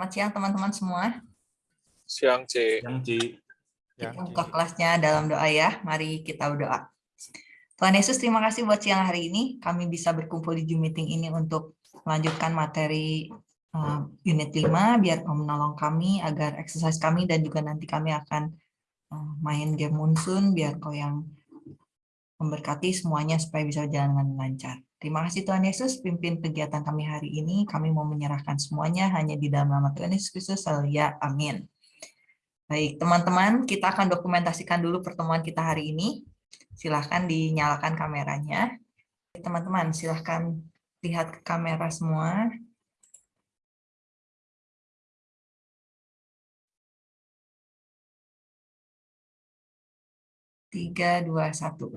Selamat siang teman-teman semua. Siang, C. Yang Ci. Kita buka kelasnya dalam doa ya. Mari kita berdoa. Tuhan Yesus, terima kasih buat siang hari ini. Kami bisa berkumpul di Zoom meeting ini untuk melanjutkan materi uh, unit 5, biar menolong kami agar exercise kami dan juga nanti kami akan uh, main game Monsoon, biar Kau yang memberkati semuanya supaya bisa berjalan dengan lancar. Terima kasih Tuhan Yesus, pimpin kegiatan kami hari ini. Kami mau menyerahkan semuanya hanya di dalam nama Tuhan Yesus Kristus. Ya, amin. Baik, teman-teman, kita akan dokumentasikan dulu pertemuan kita hari ini. Silahkan dinyalakan kameranya. Teman-teman, silahkan lihat ke kamera semua. Tiga, dua, satu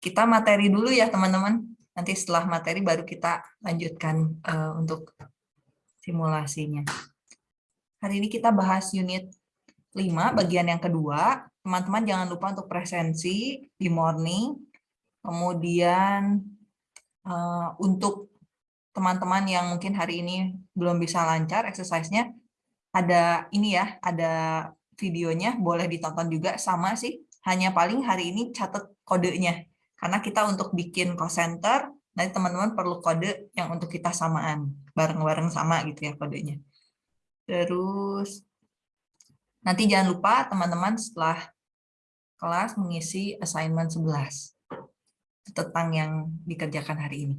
kita materi dulu ya teman-teman. Nanti setelah materi baru kita lanjutkan uh, untuk simulasinya. Hari ini kita bahas unit 5, bagian yang kedua. Teman-teman jangan lupa untuk presensi di morning. Kemudian uh, untuk teman-teman yang mungkin hari ini belum bisa lancar exercise-nya, ada ini ya, ada videonya, boleh ditonton juga, sama sih. Hanya paling hari ini catat kodenya karena kita untuk bikin call center, nanti teman-teman perlu kode yang untuk kita samaan, bareng-bareng sama gitu ya kodenya. Terus, nanti jangan lupa teman-teman setelah kelas mengisi assignment 11 tentang yang dikerjakan hari ini.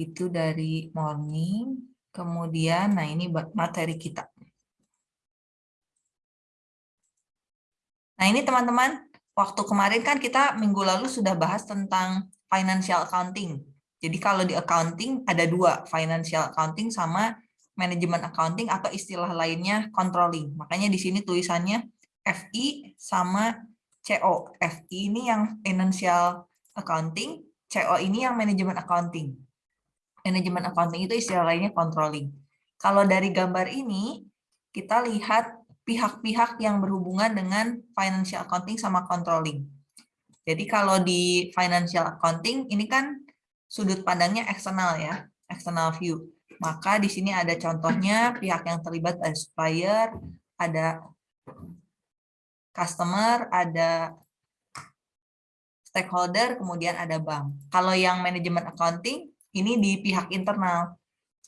Itu dari morning, kemudian nah ini materi kita. Nah ini teman-teman, waktu kemarin kan kita minggu lalu sudah bahas tentang financial accounting. Jadi kalau di accounting ada dua, financial accounting sama manajemen accounting atau istilah lainnya controlling. Makanya di sini tulisannya FI sama CO. FI ini yang financial accounting, CO ini yang manajemen accounting. Manajemen accounting itu istilah lainnya controlling. Kalau dari gambar ini, kita lihat pihak-pihak yang berhubungan dengan financial accounting sama controlling. Jadi kalau di financial accounting ini kan sudut pandangnya eksternal ya, external view. Maka di sini ada contohnya pihak yang terlibat ada supplier, ada customer, ada stakeholder, kemudian ada bank. Kalau yang manajemen accounting ini di pihak internal.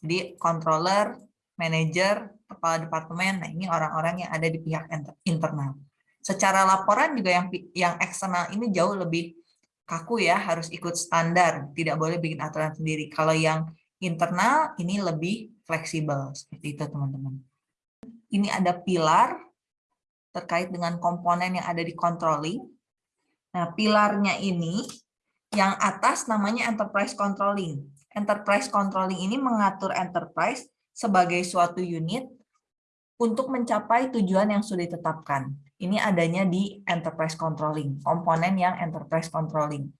Jadi controller, manager, kepala departemen, nah ini orang-orang yang ada di pihak internal. Secara laporan juga yang yang eksternal ini jauh lebih kaku ya, harus ikut standar, tidak boleh bikin aturan sendiri. Kalau yang internal ini lebih fleksibel, seperti itu teman-teman. Ini ada pilar terkait dengan komponen yang ada di controlling. Nah, pilarnya ini yang atas namanya enterprise controlling. Enterprise controlling ini mengatur enterprise sebagai suatu unit untuk mencapai tujuan yang sudah ditetapkan. Ini adanya di enterprise controlling, komponen yang enterprise controlling.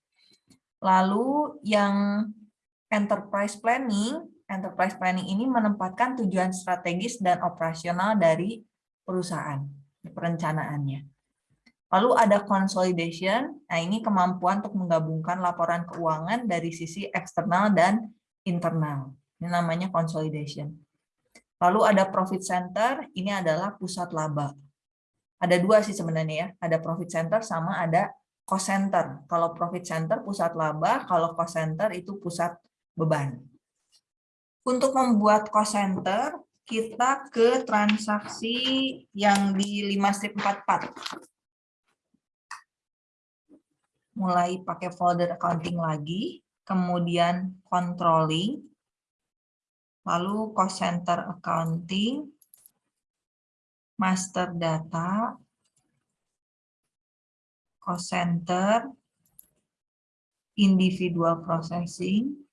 Lalu yang enterprise planning, enterprise planning ini menempatkan tujuan strategis dan operasional dari perusahaan, perencanaannya. Lalu ada consolidation, nah ini kemampuan untuk menggabungkan laporan keuangan dari sisi eksternal dan internal. Ini namanya consolidation. Lalu ada profit center, ini adalah pusat laba. Ada dua sih sebenarnya ya, ada profit center sama ada cost center. Kalau profit center pusat laba, kalau cost center itu pusat beban. Untuk membuat cost center, kita ke transaksi yang di 5 strip 44. Mulai pakai folder accounting lagi, kemudian controlling, lalu cost center accounting, master data, cost center, individual processing,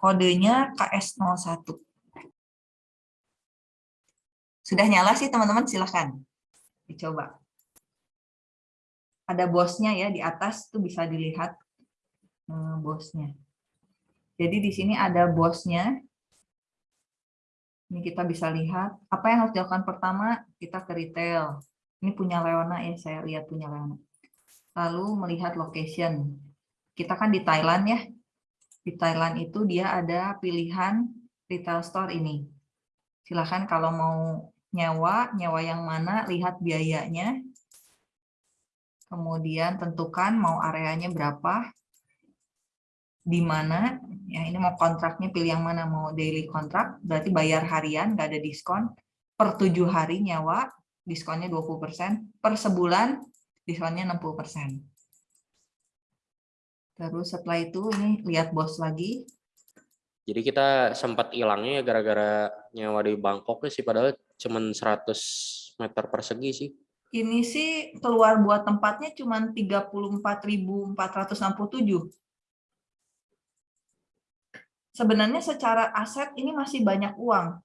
kodenya KS01. Sudah nyala sih teman-teman, silahkan dicoba. Ada bosnya ya, di atas tuh bisa dilihat eh, bosnya. Jadi di sini ada bosnya. Ini kita bisa lihat. Apa yang harus dilakukan pertama? Kita ke retail. Ini punya Leona ya, saya lihat punya Leona. Lalu melihat location. Kita kan di Thailand ya. Di Thailand itu dia ada pilihan retail store ini. Silahkan kalau mau nyewa, nyewa yang mana, lihat biayanya. Kemudian tentukan mau areanya berapa, di mana, ya ini mau kontraknya pilih yang mana, mau daily kontrak, berarti bayar harian, nggak ada diskon. Per tujuh hari nyewa, diskonnya 20%, per sebulan diskonnya 60%. Terus setelah itu ini lihat bos lagi, Jadi kita sempat hilangnya ya gara-gara nyewa di Bangkok sih padahal cuman 100 meter persegi sih. ini sih keluar buat tempatnya cuma 34.467. Sebenarnya secara aset ini masih banyak uang.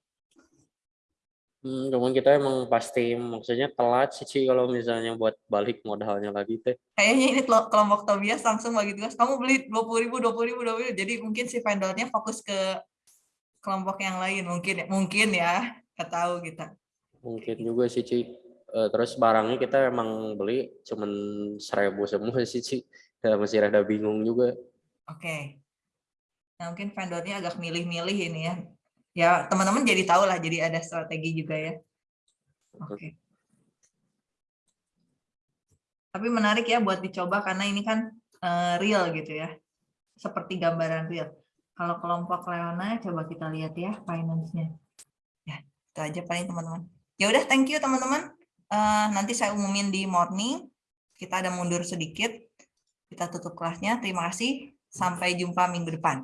Hmm, cuman kita emang pasti maksudnya telat sih Ci, kalau misalnya buat balik modalnya lagi teh. Kayaknya ini kelo- kelompok Tobias langsung bagi tugas, kamu beli 20.000, 20.000, 20.000. Jadi mungkin si vendornya fokus ke kelompok yang lain. Mungkin mungkin ya, nggak tahu kita. Mungkin juga sih Ci. Eh, terus barangnya kita emang beli cuman seribu semua sih Ci. Masih rada bingung juga. Oke. Nah, mungkin vendornya agak milih-milih ini ya. Ya, teman-teman jadi tahu lah, jadi ada strategi juga ya. Oke. Tapi menarik ya buat dicoba karena ini kan eh, real gitu ya. Seperti gambaran real. Kalau kelompok Leona, coba kita lihat ya finance-nya. Ya, itu aja paling teman-teman. Ya udah, thank you teman-teman. Eh, nanti saya umumin di morning. Kita ada mundur sedikit. Kita tutup kelasnya. Terima kasih. Sampai jumpa minggu depan.